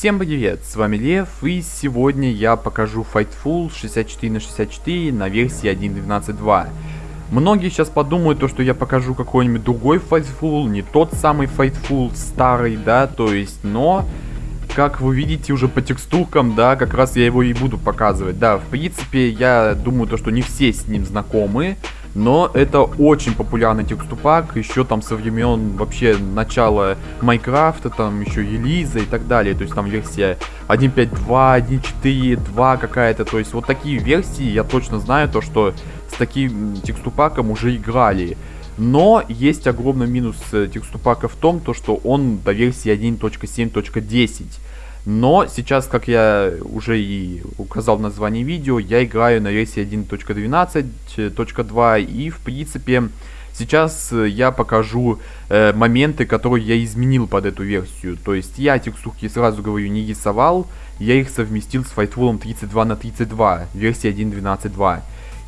Всем привет, с вами Лев, и сегодня я покажу Fightful 64 на 64 на версии 1.12.2. Многие сейчас подумают, то, что я покажу какой-нибудь другой Fightful, не тот самый Fightful старый, да, то есть, но, как вы видите уже по текстуркам, да, как раз я его и буду показывать. Да, в принципе, я думаю, то, что не все с ним знакомы, но это очень популярный текступак, еще там со времен вообще начала Майнкрафта, там еще Елиза и так далее. То есть там версия 1.5.2, 1.4.2 какая-то. То есть вот такие версии я точно знаю, то что с таким текступаком уже играли. Но есть огромный минус э, текступака в том, то, что он до версии 1.7.10. Но сейчас, как я уже и указал в названии видео, я играю на версии 1.12.2 и в принципе сейчас я покажу э, моменты, которые я изменил под эту версию. То есть я текстурки сразу говорю не рисовал, я их совместил с Fightful 32 на 32 версии 1.12.2.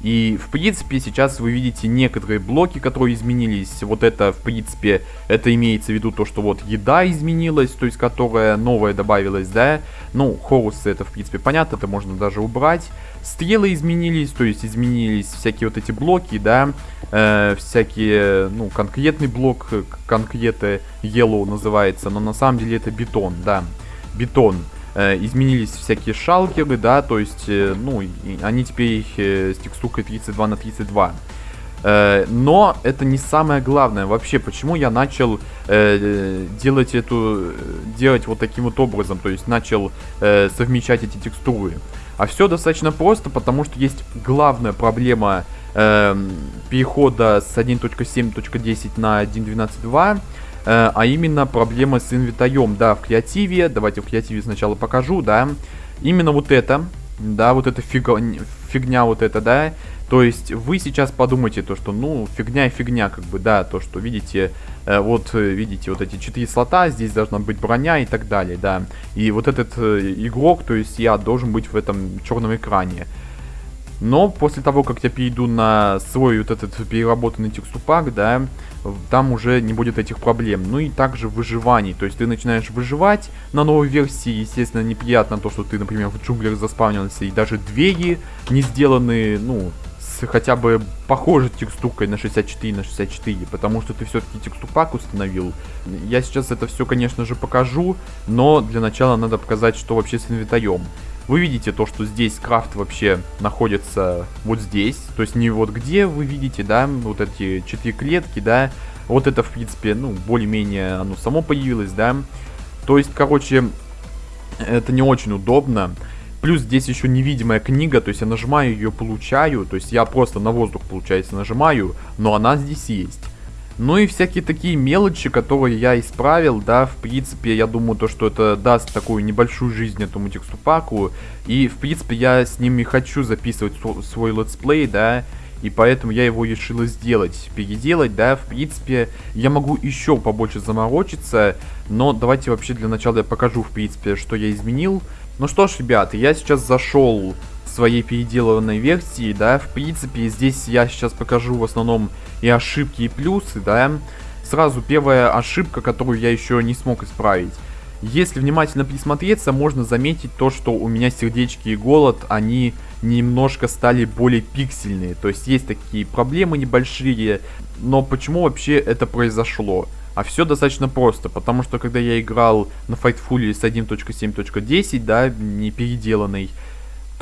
И, в принципе, сейчас вы видите некоторые блоки, которые изменились. Вот это, в принципе, это имеется в виду то, что вот еда изменилась, то есть которая новая добавилась, да. Ну, хорусы это, в принципе, понятно, это можно даже убрать. Стрелы изменились, то есть изменились всякие вот эти блоки, да. Э, всякие, ну, конкретный блок, конкреты Yellow называется, но на самом деле это бетон, да. Бетон. Э, изменились всякие шалкеры, да, то есть, э, ну, они теперь э, с текстуркой 32 на 32. Э, но это не самое главное. Вообще, почему я начал делать эту, делать вот таким вот образом, то есть начал совмещать эти текстуры. А все достаточно просто, потому что есть главная проблема э, перехода с 1.7.10 на 1.12.2 Э, а именно проблема с инвентарем, да, в креативе, давайте в креативе сначала покажу, да, именно вот это, да, вот эта фига, фигня вот это, да, то есть вы сейчас подумайте то, что, ну, фигня и фигня, как бы, да, то, что, видите, э, вот, э, видите, вот эти четыре слота, здесь должна быть броня и так далее, да, и вот этот э, игрок, то есть я должен быть в этом черном экране, но после того, как я перейду на свой вот этот переработанный текступак, да, там уже не будет этих проблем. Ну и также выживаний, то есть ты начинаешь выживать на новой версии, естественно, неприятно то, что ты, например, в джунглях заспавнился, и даже двери не сделаны, ну, с хотя бы похожей текстуркой на 64 на 64, потому что ты все-таки текстурпак установил. Я сейчас это все, конечно же, покажу, но для начала надо показать, что вообще с инвентарем. Вы видите то, что здесь крафт вообще находится вот здесь. То есть не вот где вы видите, да, вот эти четыре клетки, да. Вот это, в принципе, ну, более-менее оно само появилось, да. То есть, короче, это не очень удобно. Плюс здесь еще невидимая книга, то есть я нажимаю ее, получаю. То есть я просто на воздух, получается, нажимаю, но она здесь есть. Ну и всякие такие мелочи, которые я исправил, да, в принципе, я думаю, то, что это даст такую небольшую жизнь этому текстурпаку. И, в принципе, я с ними хочу записывать свой летсплей, да, и поэтому я его решил сделать, переделать, да, в принципе, я могу еще побольше заморочиться, но давайте вообще для начала я покажу, в принципе, что я изменил. Ну что ж, ребята, я сейчас зашел своей переделанной версии, да, в принципе, здесь я сейчас покажу в основном и ошибки, и плюсы, да. Сразу первая ошибка, которую я еще не смог исправить. Если внимательно присмотреться, можно заметить то, что у меня сердечки и голод, они немножко стали более пиксельные. То есть есть такие проблемы небольшие, но почему вообще это произошло? А все достаточно просто, потому что когда я играл на Fightful с 1.7.10, да, не переделанный,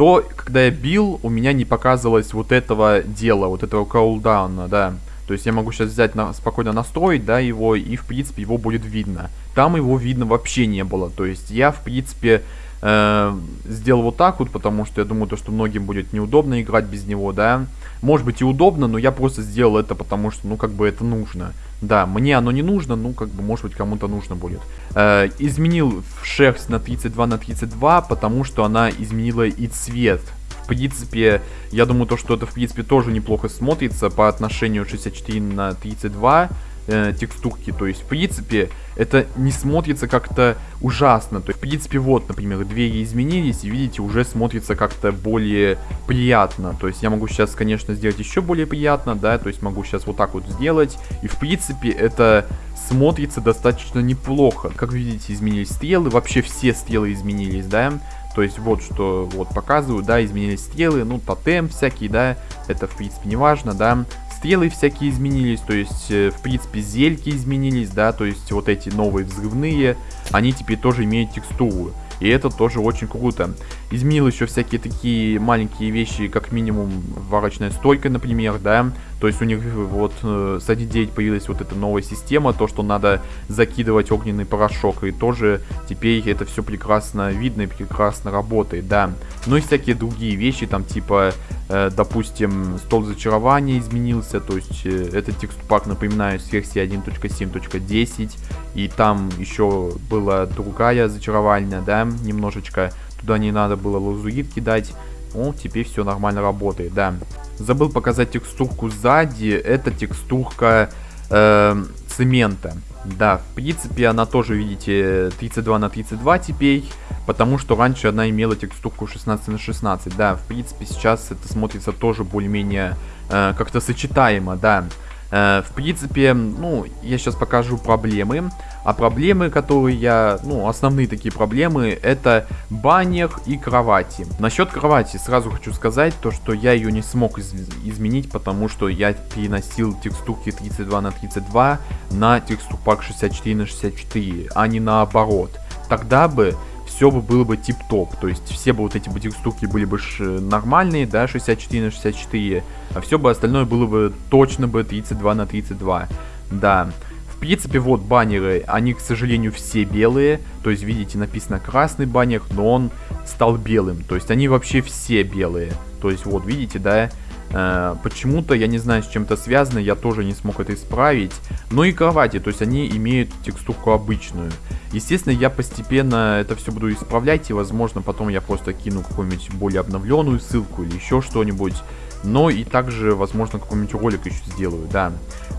то когда я бил, у меня не показывалось вот этого дела, вот этого кулдауна, да. То есть я могу сейчас взять, на, спокойно настроить, да, его, и в принципе его будет видно. Там его видно вообще не было. То есть я, в принципе, э, сделал вот так вот, потому что я думаю, то, что многим будет неудобно играть без него, да. Может быть и удобно, но я просто сделал это, потому что, ну, как бы это нужно. Да, мне оно не нужно, ну, как бы, может быть, кому-то нужно будет. Э, изменил шерсть на 32 на 32, потому что она изменила и цвет. В принципе, я думаю, то, что это, в принципе, тоже неплохо смотрится по отношению 64 на 32. Э, текстурки. То есть, в принципе, это не смотрится как-то ужасно. То есть, в принципе, вот, например, двери изменились, и видите, уже смотрится как-то более приятно. То есть, я могу сейчас, конечно, сделать еще более приятно, да, то есть, могу сейчас вот так вот сделать. И, в принципе, это смотрится достаточно неплохо. Как видите, изменились стрелы, вообще все стрелы изменились, да. То есть вот что вот показываю, да, изменились стрелы, ну, тотем всякие, да, это в принципе не важно, да стрелы всякие изменились, то есть, э, в принципе, зельки изменились, да, то есть, вот эти новые взрывные, они теперь тоже имеют текстуру. И это тоже очень круто. Изменил еще всякие такие маленькие вещи, как минимум варочная стойка, например, да. То есть у них вот э, с 1.9 появилась вот эта новая система, то, что надо закидывать огненный порошок. И тоже теперь это все прекрасно видно и прекрасно работает, да. Ну и всякие другие вещи, там типа, э, допустим, стол зачарования изменился. То есть э, этот текстпак, напоминаю, с версии 1.7.10. И там еще была другая зачаровальная, да, немножечко. Туда не надо было лазурит кидать. О, теперь все нормально работает, да. Забыл показать текстурку сзади. Это текстурка э, цемента. Да, в принципе, она тоже, видите, 32 на 32 теперь. Потому что раньше она имела текстурку 16 на 16. Да, в принципе, сейчас это смотрится тоже более-менее э, как-то сочетаемо, да. Э, в принципе, ну, я сейчас покажу проблемы. А проблемы, которые я, ну, основные такие проблемы, это баннер и кровати. Насчет кровати сразу хочу сказать, то, что я ее не смог из изменить, потому что я переносил текстурки 32 на 32 на текстурпак 64 на 64, а не наоборот. Тогда бы все бы было бы тип-топ. То есть все бы вот эти текстурки были бы нормальные, да, 64 на 64, а все бы остальное было бы точно бы 32 на 32. Да. В принципе, вот баннеры, они, к сожалению, все белые. То есть, видите, написано красный баннер, но он стал белым. То есть, они вообще все белые. То есть, вот, видите, да, почему-то, я не знаю, с чем это связано, я тоже не смог это исправить. Но и кровати, то есть они имеют текстурку обычную. Естественно, я постепенно это все буду исправлять, и возможно потом я просто кину какую-нибудь более обновленную ссылку или еще что-нибудь. Но и также, возможно, какой-нибудь ролик еще сделаю, да.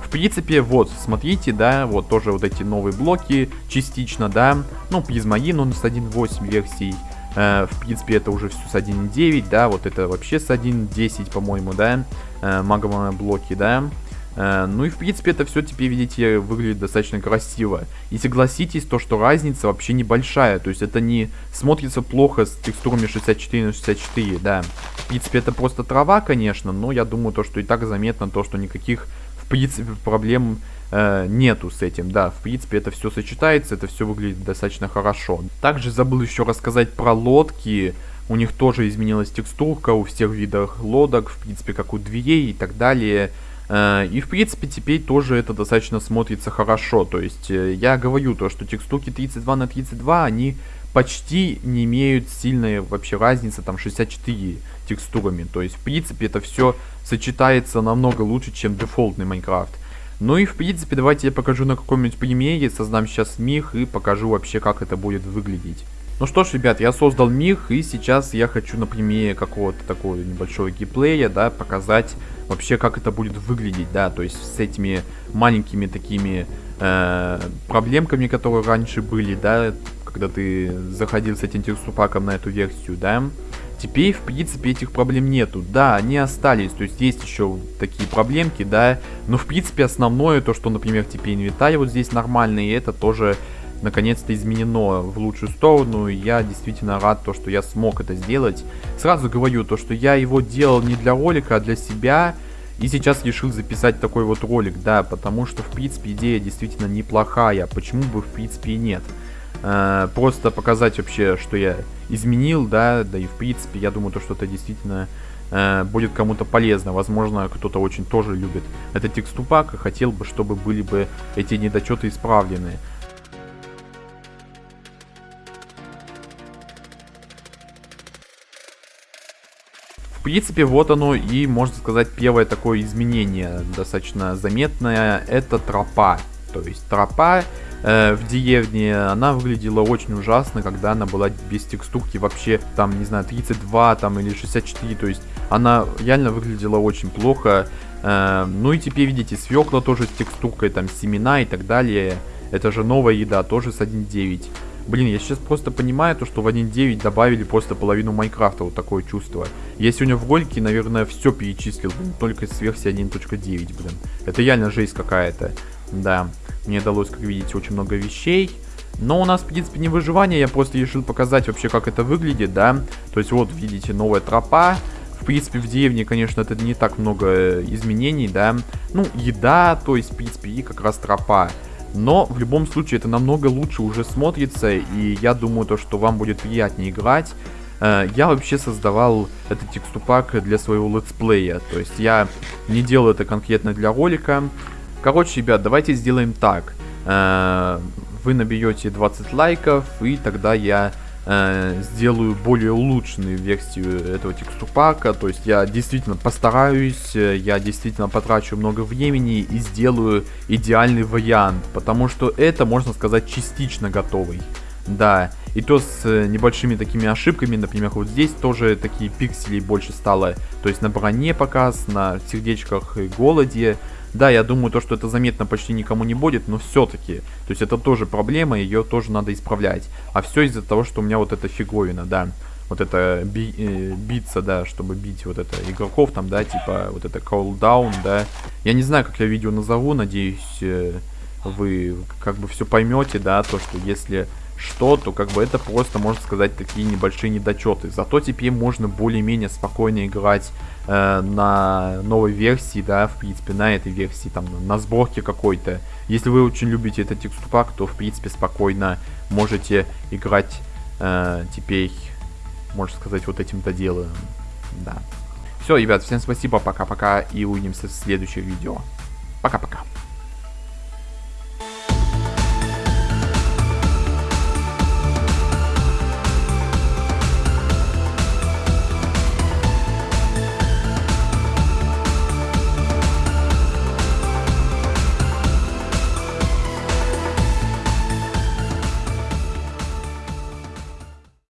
В принципе, вот, смотрите, да, вот тоже вот эти новые блоки частично, да. Ну, призмаин он с 1.8 версий. Э, в принципе, это уже все с 1.9, да, вот это вообще с 1.10, по-моему, да, э, магмовые блоки, да. Э, ну и в принципе это все теперь, видите, выглядит достаточно красиво. И согласитесь, то, что разница вообще небольшая, то есть это не смотрится плохо с текстурами 64 на 64, да. В принципе это просто трава, конечно, но я думаю то, что и так заметно то, что никаких принципе проблем э, нету с этим. Да, в принципе, это все сочетается, это все выглядит достаточно хорошо. Также забыл еще рассказать про лодки. У них тоже изменилась текстурка у всех видов лодок, в принципе, как у дверей и так далее. Э, и в принципе теперь тоже это достаточно смотрится хорошо. То есть э, я говорю то, что текстурки 32 на 32, они почти не имеют сильной вообще разницы, там 64 текстурами. То есть в принципе это все сочетается намного лучше, чем дефолтный Майнкрафт. Ну и в принципе давайте я покажу на каком-нибудь примере, создам сейчас миг и покажу вообще как это будет выглядеть. Ну что ж, ребят, я создал миг, и сейчас я хочу на примере какого-то такого небольшого геймплея, да, показать вообще, как это будет выглядеть, да, то есть с этими маленькими такими э, проблемками, которые раньше были, да, когда ты заходил с этим текстурпаком на эту версию, да, Теперь, в принципе, этих проблем нету. Да, они остались, то есть есть еще такие проблемки, да. Но, в принципе, основное, то, что, например, теперь инвентарь вот здесь нормальный, и это тоже наконец-то изменено в лучшую сторону. Я действительно рад, то, что я смог это сделать. Сразу говорю, то, что я его делал не для ролика, а для себя. И сейчас решил записать такой вот ролик, да, потому что, в принципе, идея действительно неплохая. Почему бы, в принципе, и нет. Э, просто показать вообще, что я изменил, да, да и в принципе, я думаю, то, что это действительно э, будет кому-то полезно. Возможно, кто-то очень тоже любит этот текступак и хотел бы, чтобы были бы эти недочеты исправлены. В принципе, вот оно и, можно сказать, первое такое изменение, достаточно заметное, это тропа. То есть тропа э, в деревне, она выглядела очень ужасно, когда она была без текстурки вообще, там, не знаю, 32 там или 64, то есть она реально выглядела очень плохо. Э, ну и теперь видите, свекла тоже с текстуркой, там семена и так далее. Это же новая еда, тоже с 1.9. Блин, я сейчас просто понимаю то, что в 1.9 добавили просто половину Майнкрафта, вот такое чувство. Я сегодня в ролике, наверное, все перечислил, блин, только с версии 1.9, блин. Это реально жесть какая-то. Да, мне удалось, как видите, очень много вещей. Но у нас, в принципе, не выживание, я просто решил показать вообще, как это выглядит, да. То есть вот, видите, новая тропа. В принципе, в деревне, конечно, это не так много э, изменений, да. Ну, еда, то есть, в принципе, и как раз тропа. Но в любом случае это намного лучше уже смотрится, и я думаю, то, что вам будет приятнее играть. Э, я вообще создавал этот текступак для своего летсплея, то есть я не делаю это конкретно для ролика. Короче, ребят, давайте сделаем так. Э, вы наберете 20 лайков, и тогда я э, сделаю более улучшенную версию этого текстурпака. То есть я действительно постараюсь, э, я действительно потрачу много времени и сделаю идеальный вариант. Потому что это, можно сказать, частично готовый. Да, и то с небольшими такими ошибками, например, вот здесь тоже такие пиксели больше стало, то есть на броне показ, на сердечках и голоде, да, я думаю, то, что это заметно почти никому не будет, но все-таки. То есть это тоже проблема, ее тоже надо исправлять. А все из-за того, что у меня вот эта фиговина, да. Вот это би, э, биться, да, чтобы бить вот это игроков там, да, типа вот это cooldown, да. Я не знаю, как я видео назову, надеюсь, э, вы как бы все поймете, да, то, что если что, то как бы это просто, можно сказать, такие небольшие недочеты. Зато теперь можно более-менее спокойно играть э, на новой версии, да, в принципе, на этой версии, там, на сборке какой-то. Если вы очень любите этот текстурпак, то, в принципе, спокойно можете играть э, теперь, можно сказать, вот этим-то делаем. Да. Все, ребят, всем спасибо, пока-пока, и увидимся в следующем видео. Пока-пока.